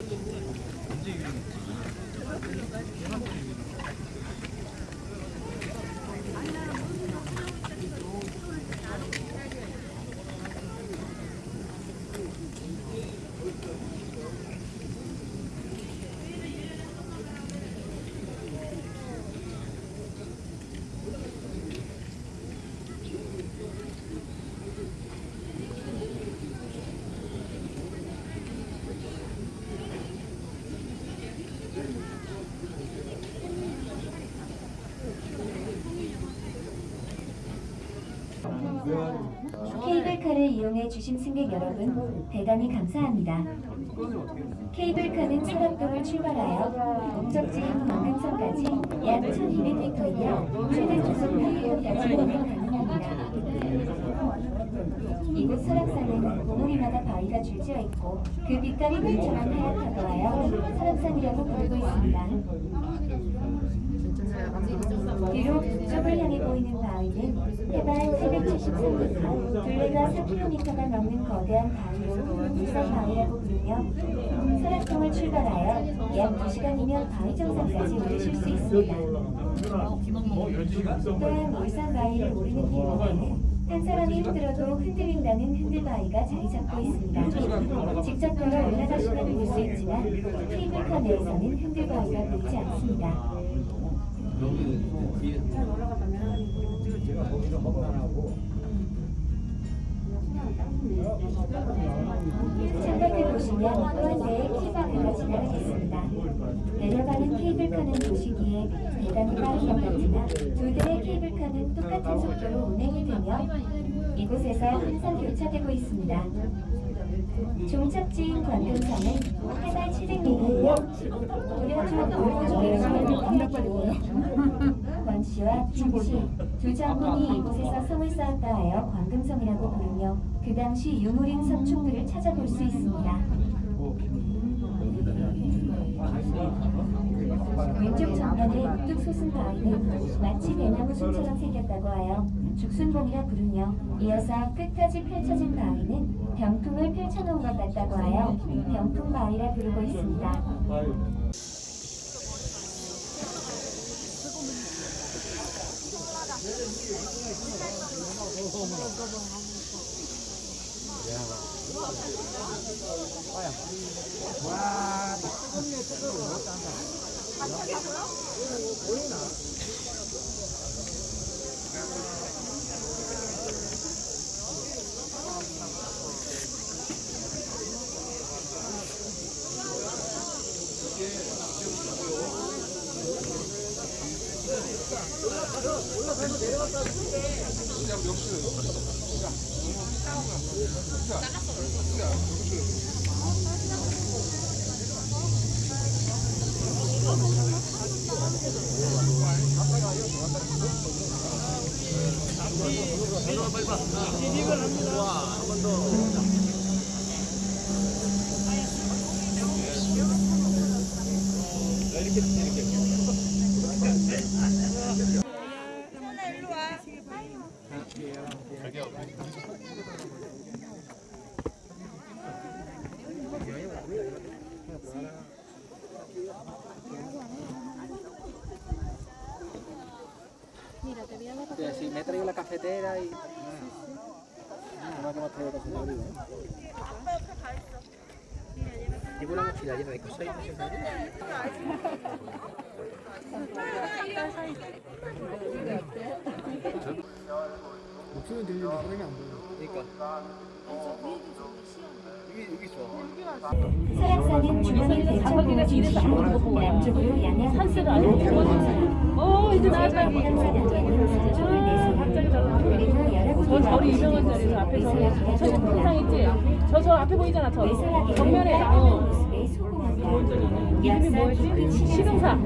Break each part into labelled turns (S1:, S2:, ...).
S1: 언제 유리했지? 케이블카를 이용해 주신 승객 여러분 대단히 감사합니다. 케이블카는 철학동을 출발하여 목적지인 광금성까지 약 1200m이며 최대 주속 8km까지 운행 가능합니다. 이곳 설악산은 봉우리마다 바위가 줄지어 있고 그 빛깔이 물처럼 하얗다고 하여 설악산이라고 부르고 있습니다. 뒤로 북쪽을 향해 보이는 바위는 해발 773m, 둘레가 4km가 넘는 거대한 바위로 울산 바위라고 부르며 설악동을 출발하여 약 2시간이면 바위 정상까지 오르실 수 있습니다. 또한 울산 바위를 오르는 길목에는 한 사람이 흔들어도 흔들린다는 흔들바위가 자리 잡고 있습니다. 직접 걸어 올라가시면 볼 수 있지만 케이블카 내에서는 흔들바위가 보이지 않습니다. 창밖을 보시면 또한 대의 케이블카가 지나가겠습니다. 내려가는 케이블카는 보시기에 대단히 빠른 것 같으나 두 대의 케이블카는 똑같은 속도로 운행이 되며 이곳에서 항상 교차되고 있습니다. 종착지인 관금성은 해발 700m이며 고려종 권씨와 김씨 두 장군이 이곳에서 성을 쌓았다 하여 관금성이라고 부르며 그 당시 유물인 석축들을 찾아볼 수 있습니다. 왼쪽 정면의 우뚝 솟은 바위는 마치 배나무 숲처럼 생겼다고 하여 죽순봉이라 부르며 이어서 끝까지 펼쳐진 바위는 병풍을 펼쳐놓은 것 같다고 하여 병풍바위라 부르고 있습니다.
S2: 네, 이렇게 이렇게. Mira, te voy a dar la Sí, me he traído la cafetera y... No, que hemos traído cafetera, ¿eh? Llevo la mochila llena de cosas y no sé 목소리 들리는데 소리가 안 보여. 그러니까. 여기 여기 좋아.
S1: 설악산은 주변을 배천봉을 중심으로 남쪽으로 양양 산세를
S3: 어 이제 나왔다. 저 절이 유명한 자리에서 앞에 저 저상 있지? 저 저 앞에 보이잖아 저 정면에 어. 이름이 뭐였지? 시흥사.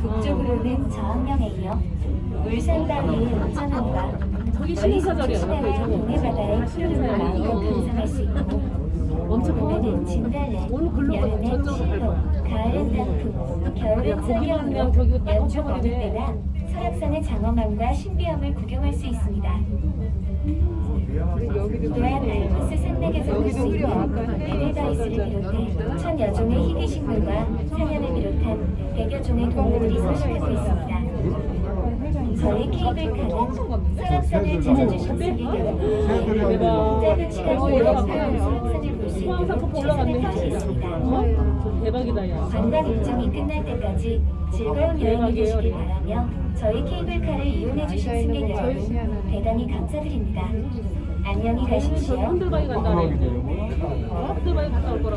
S1: 북쪽으로는 저항령에 이어 울산바위의 온천함과
S3: 저기 시흥사절이야.
S1: 시내와
S3: 옆에 저거.
S1: 있고
S3: 엄청
S1: 진달래,
S3: 오늘 글로 가자.
S1: 여름엔
S3: 저쪽으로
S1: 실로, 가을엔 단풍,
S3: 저기가 딱
S1: 연중 어느. 때나 설악산의 장엄함과 신비함을 구경할 수 있습니다. 또한 알프스 산맥에서 볼 수 있는 베네다이스를 비롯해 천 여 종의 희귀식물과 사냥을 비롯한 백여 종의 동물들이 서식하고 있습니다. 저희 케이블카는 시간
S3: 올라갔네. 어? 대박이다 야.
S1: 관광 일정이 끝날 때까지 즐거운 여행이 되시길 바라며 저희 케이블카를 이용해 주신 승객 여러분 대단히 감사드립니다. 안녕히
S3: 저
S1: 가십시오.
S3: 흔들바위 간다네. 어? 흔들바위 갔다 올 거라.